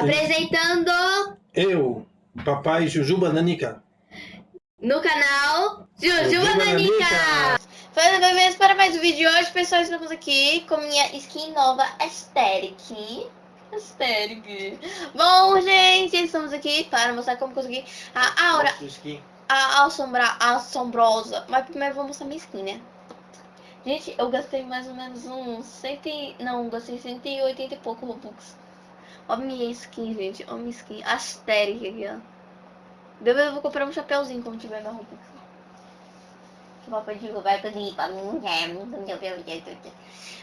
Apresentando Eu, papai Jujuba Nanica. no canal Juju Jujuba Nanica. Nanica. Falando bem-vindos para mais um vídeo de hoje, pessoal. Estamos aqui com minha skin nova Aesthetic. Aesthetic. Bom, gente, estamos aqui para mostrar como conseguir a aura, a assombra, a assombrosa. Mas primeiro vou mostrar minha skin, né? Gente, eu gastei mais ou menos uns 100, e- não, gastei 180 e pouco Robux. Ó minha skin, gente. Ó minha skin. Aesthetic aqui, ó. Eu vou comprar um chapéuzinho quando tiver na. Que o papai pra mim, pra mim, é.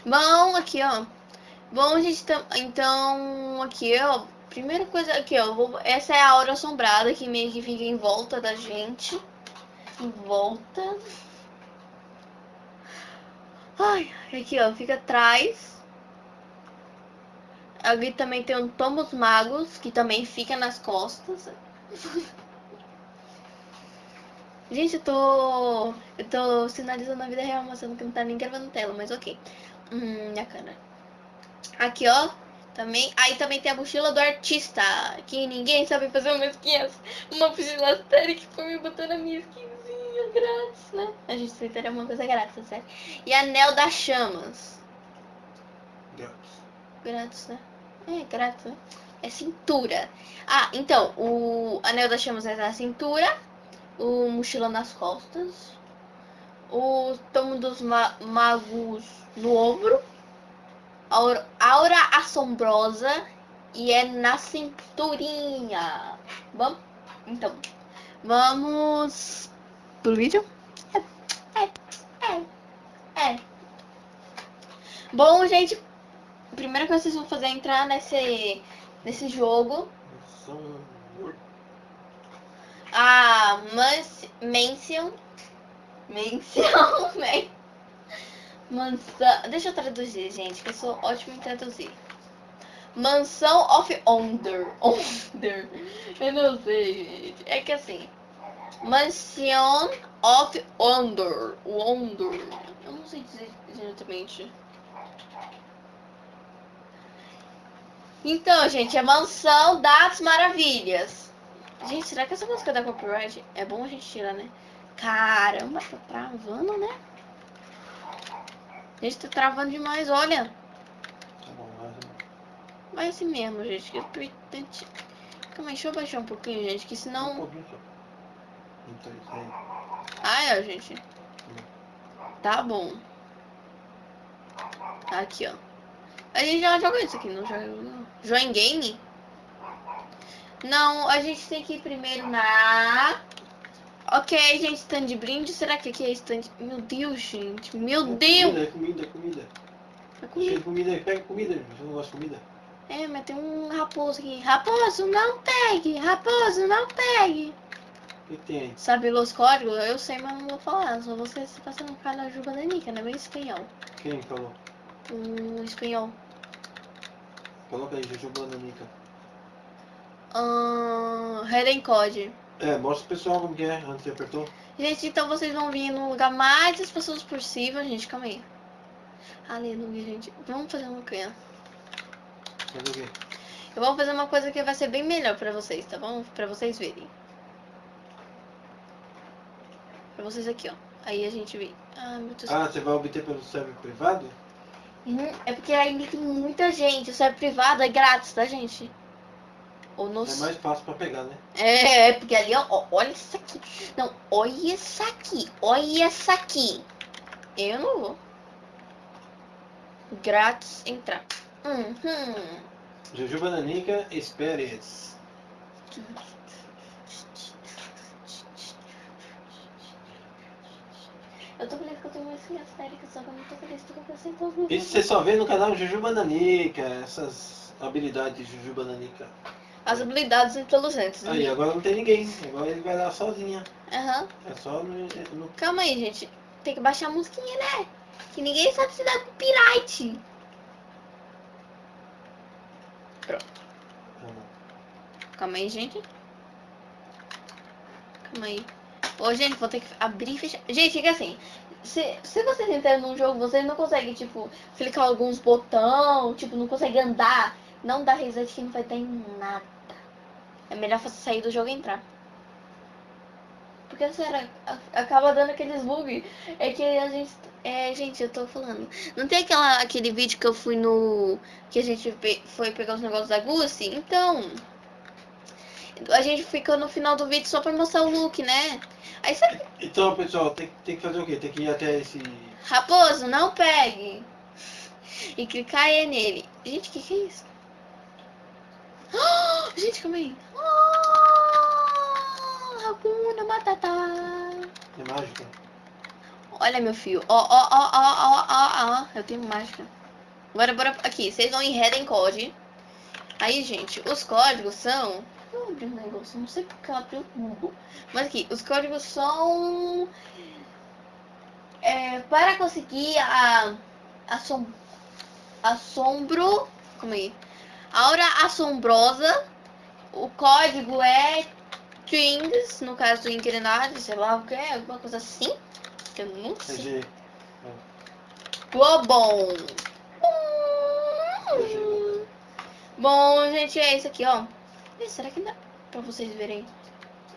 Bom, aqui, ó. Bom, gente, então, aqui, ó. Primeira coisa aqui, ó. vou- essa é a aura assombrada que meio que fica em volta da gente. Em volta. Ai, aqui, ó. Fica atrás. Ali também tem um Tomos Magos, que também fica nas costas. Gente, eu tô. Eu tô sinalizando a vida real, mostrando que não tá nem gravando tela, mas ok. Hum, minha cara. Aqui, ó. Também. Aí também tem a mochila do artista. Que ninguém sabe fazer uma skin. Uma mochila séria que foi me botando a minha skinzinha grátis, né? A gente tentaria uma coisa grátis, sério. E anel das chamas. Grátis, né? É, grátis, né? É cintura. Ah, então, o anel das chamas é na cintura, o mochila nas costas, o tomo dos ma magos no ombro, aura, aura assombrosa e é na cinturinha. Vamos? Então, vamos pro vídeo? É, é, é, é. Bom, gente, coisa que vocês vão fazer é entrar nesse, nesse jogo. A Mans Mansion. Mansion, né? Mansão. Deixa eu traduzir, gente, que eu sou ótima em traduzir. Mansão of Wonder. Wonder. Eu não sei, gente. É que assim. Mansion of Wonder. Wonder. Eu não sei dizer diretamente. Então, gente, é Mansão das Maravilhas. Gente, será que essa música da copyright é bom a gente tirar, né? Caramba, tá travando, né? Gente, tá travando demais, olha. Vai assim mesmo, gente. Que eu. Calma aí, deixa eu baixar um pouquinho, gente, que senão... Ah, é, gente. Tá bom. Aqui, ó. A gente já joga isso aqui, não joga não. Join Game? Não, a gente tem que ir primeiro na... Ok, gente, stand de brinde. Será que aqui é stand... Meu Deus, gente. Meu Deus. Comida, comida, comida. É Cheio comida. de comida, pega comida. Você não gosta de comida? É, mas tem um raposo aqui. Raposo, não pegue! Raposo, não pegue! O que tem aí? Sabe os códigos? Eu sei, mas não vou falar. Só você se passando por causa da Juba da Nica, não é bem espanhol. Quem falou? O espanhol. Coloca aí, Jujuba Nanica. Ahn. Hidden Code. É, mostra pro pessoal como que é, antes apertou. Gente, então vocês vão vir no lugar mais das pessoas possível. Gente, calma aí. Aleluia, gente. Vamos fazer uma coisa. Fazer o quê? Eu vou fazer uma coisa que vai ser bem melhor pra vocês, tá bom? Pra vocês verem. Pra vocês aqui, ó. Aí a gente vê. Ah, meu Deus. Ah, você vai obter pelo server privado? É porque ainda tem muita gente. O server privado é grátis, tá, gente? Ou no... É mais fácil pra pegar, né? É, é, porque ali, ó, olha isso aqui. Não, olha isso aqui. Olha isso aqui. Eu não vou. Grátis entrar. Uhum. Jujuba Nanica Experience. Eu tô feliz que eu tenho uma skin histérica, só que eu não tô feliz que eu todos os Isso você só vê no canal Jujuba Nanica, essas habilidades de Jujuba Nanica. As habilidades inteligentes. Aí, agora não tem ninguém. Agora ele vai lá sozinha. Aham. É só no... no... Calma aí, gente. Tem que baixar a musiquinha, né? Que ninguém sabe se dá copyright. Calma aí, gente. Calma aí. Ô, gente, vou ter que abrir e fechar. Gente, fica assim. Se, se vocês entrarem num jogo, vocês não conseguem, tipo, clicar alguns botão, tipo, não conseguem andar Não dá reset que não vai dar em nada. É melhor você sair do jogo e entrar. Porque a- acaba dando aqueles bug. É que a gente. É, gente, eu tô falando. Não tem aquela, aquele vídeo que eu fui no. Que a gente pe- foi pegar os negócios da Gucci? Então. A gente ficou no final do vídeo só pra mostrar o look, né? Aí sabe, Então, pessoal, tem, tem que fazer o quê? Tem que ir até esse. Raposo, não pegue. E clicar aí nele. Gente, o que, que é isso? Ah, gente, calma aí. Ah, Hakuna Matata. É mágica? Olha, meu filho. Ó, ó, ó, ó, ó, ó, ó. Eu tenho mágica. Agora, bora aqui. Vocês vão em Head Code. Aí, gente, os códigos são... Um negócio, não sei porque eu abri o Google. Mas aqui, os códigos são... É, para conseguir a... Assom... Assombro... Como aí? Aura assombrosa. O código é... Things, no caso do Inclinado, sei lá o que é, alguma coisa assim. Eu não É sei. Globon. É. Bom, gente, é isso aqui, ó. Será que dá pra vocês verem?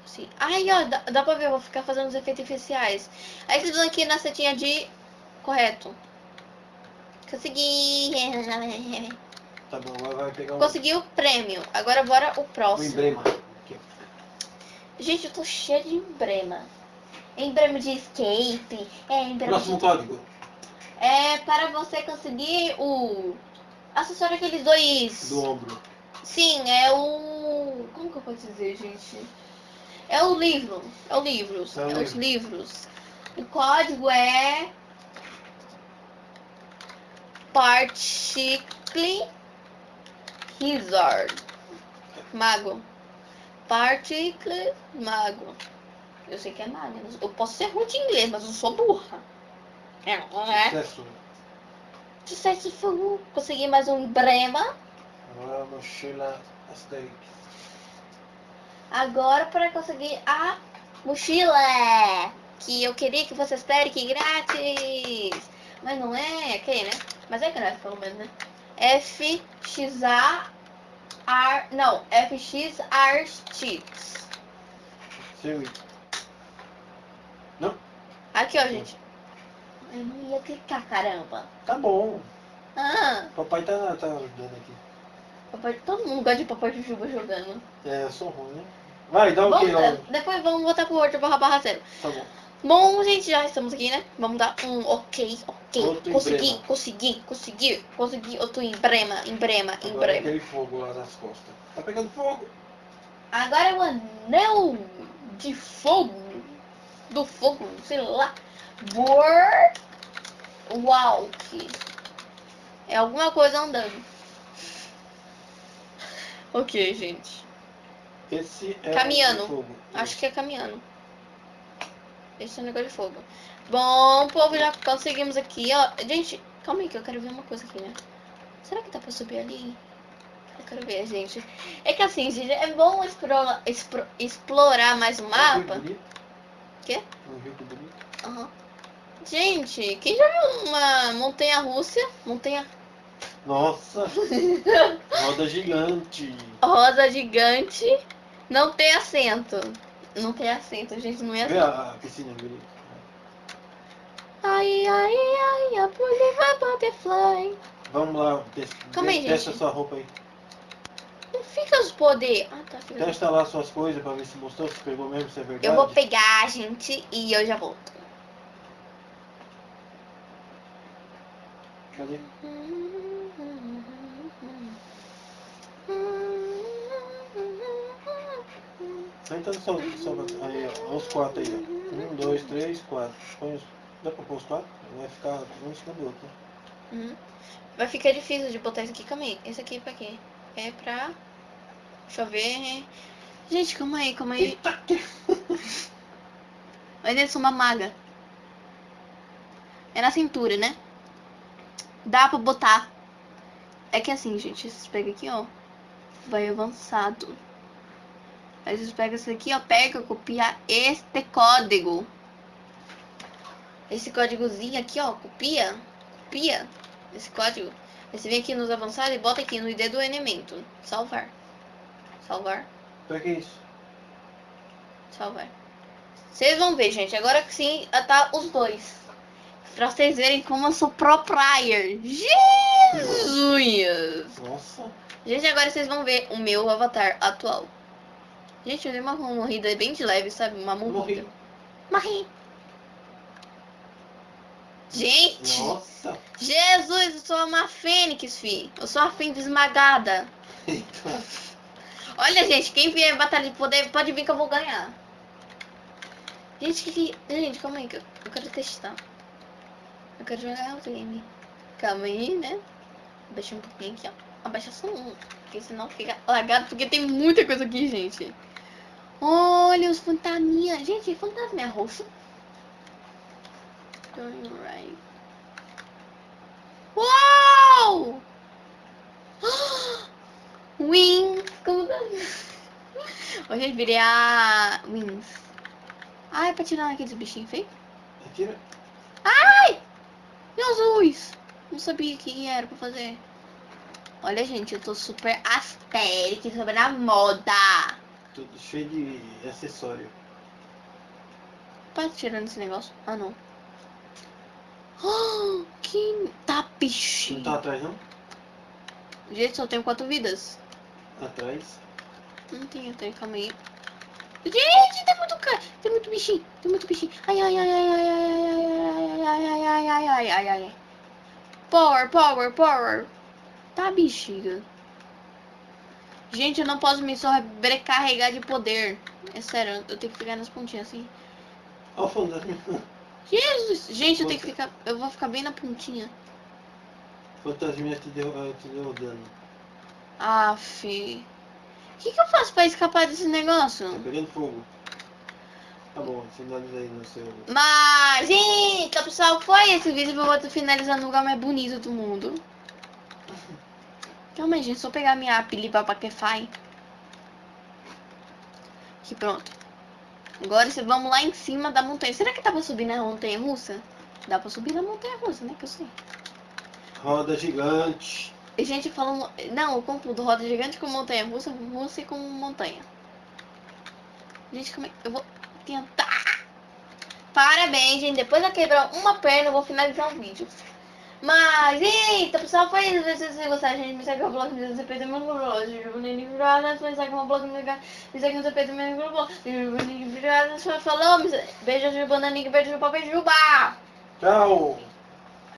Sim. Ai, ó, dá, dá pra ver, eu vou ficar fazendo os efeitos especiais. Aí vocês vão aqui na setinha de correto. Consegui. Tá bom, agora vai pegar um, Consegui o prêmio. Agora bora o próximo. emblema. Aqui. Gente, eu tô cheia de emblema. Emblema de escape. É, emblema Próximo de... código. É para você conseguir o... Acessório aqueles dois... Do ombro. Sim, é o. Como que eu posso dizer, gente? É o livro. É o livro. É o É, os livro. livros. O código é. Particle Wizard. Mago. Particle Mago. Eu sei que é mago. Eu posso ser ruim de inglês, mas eu sou burra. É, não é? Sucesso. Sucesso. Consegui mais um emblema. Asterix. Agora para conseguir a mochila que eu queria que fosse Asterix grátis. Mas não é, ok, né? Mas é grátis pelo menos, né? FXA R, não, FX Artists. Seu Aqui, ó, gente. Eu não ia clicar, caramba. Tá bom. Ah, Papai tá, tá ajudando aqui. Papai, todo mundo gosta de papai Jujuba jogando. É, eu sou ruim, né? Vai, dá o Vamos, que logo? depois vamos voltar pro outro barra barra zero. Tá bom. Bom, gente, já estamos aqui, né? Vamos dar um ok, ok. Outro consegui, emblema. consegui, consegui, consegui outro emblema, emblema, Agora é emblema. aquele fogo lá nas costas. Tá pegando fogo. Agora é o anel de fogo, do fogo, sei lá. Board Walk. É alguma coisa andando. Ok, gente. Esse é Caminhando. o fogo. Acho que é caminhando. Esse é o negócio de fogo. Bom, povo, já conseguimos aqui, ó. Gente, calma aí que eu quero ver uma coisa aqui, né? Será que dá pra subir ali? Eu quero ver, gente. É que assim, gente, é bom explorar, expro- explorar mais o Um rio mapa. bonito. Quê? Um rio bonito. Aham. Gente, quem já viu uma montanha russa? Montanha Nossa! Roda gigante. rosa gigante. Não tem assento. Não tem assento, gente, não é Vê assento. a, a piscina bonita. Ai, ai, ai, a Bolivar Butterfly. Vamos lá, testa, Calma aí, testa gente. sua roupa aí. Não fica os poder. Ah, tá. Fica... Testa lá suas coisas pra ver se mostrou, se pegou mesmo, se é verdade. Eu vou pegar, gente, e eu já volto. Cadê? Senta sol, sol aí, ó. Os quatro aí, ó. Um, dois, três, quatro. Põe os... Dá pra pôr os quatro? Vai ficar um em cima do outro. né? Uhum. Vai ficar difícil de botar isso aqui. Calma aí. Esse aqui é pra quê? É pra... Deixa eu ver. Gente, calma aí, calma aí. Eita. Mas eles são uma maga. É na cintura, né? Dá pra botar. É que assim, gente, vocês pegam aqui, ó. Vai avançado. Aí vocês pegam isso aqui, ó. Pega, copia este código. Esse códigozinho aqui, ó. Copia. Copia esse código. Aí você vem aqui nos avançados e bota aqui no ID do elemento. Salvar. Salvar. Pra que isso? Salvar. Vocês vão ver, gente. Agora que sim, tá os dois. Pra vocês verem como eu sou pro. Jesus! Nossa. Gente, agora vocês vão ver o meu avatar atual. Gente, eu dei uma morrida bem de leve, sabe? Uma morrida. Morri. Morri. Gente! Nossa. Jesus, eu sou uma fênix, fi. Eu sou uma fênix esmagada. Eita. Olha, gente, quem vier em batalha de poder, pode vir que eu vou ganhar. Gente, que que... Gente, calma aí, que eu eu quero testar. Eu quero jogar o game. Calma aí, né? Abaixa um pouquinho aqui, ó. Abaixa só um. Porque senão fica lagado, porque tem muita coisa aqui, gente. Olha os fantasminhas. Gente, fantasma é roxo. Going right. Wings! Como tá? Hoje eu virei a Wings. Ah, é pra tirar aqueles bichinhos feios? Retira. E azuis? Não sabia que era pra fazer. Olha, gente, eu tô super astérica sobre a moda. Tudo cheio de acessório. Tá tirando esse negócio? Ah, não. Ah, que tá Não tá atrás não? Gente, só tenho quatro vidas. Atrás. Não tenho, tenho, calma aí. Gente, tem muito cara, tem muito bichinho, tem muito bichinho. Ai, ai, ai, ai, ai, ai, ai, ai, ai, ai, ai, ai, ai, ai, ai. Power, power, power. Tá, bexiga. Gente, eu não posso me sobrecarregar de poder. É sério, eu tenho que ficar nas pontinhas assim. Olha o fantasma. Jesus! Gente, eu tenho que ficar. Eu vou ficar bem na pontinha. Fantasminha te deu, eh, te deu dano. Ah, fi. O que, que eu faço pra escapar desse Tá negócio? pegando fogo. Tá bom, finaliza aí no seu. Mas, então, pessoal, foi esse vídeo eu vou finalizar no lugar mais bonito do mundo. Calma aí, gente, só pegar minha app pra Paquefy. Aqui, pronto. Agora vamos lá em cima da montanha. Será que dá pra subir na montanha russa? Dá pra subir na montanha russa, né? Que eu sei. Roda gigante. E gente falando. Não, eu confundo roda gigante com montanha russa, russa e com montanha. Gente, como é. Eu vou tentar. Parabéns, gente. Depois eu quebrar uma perna, eu vou finalizar o vídeo. Mas, eita, pessoal, foi isso. Se vocês gostaram, gente, me segue no blog, me segue no meu blog, me segue no blog, me segue no CP segue no blog, falou, beijo, Juba, Naninha, beijo, Juba, beijo, Juba! Tchau.